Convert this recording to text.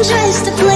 I'm just a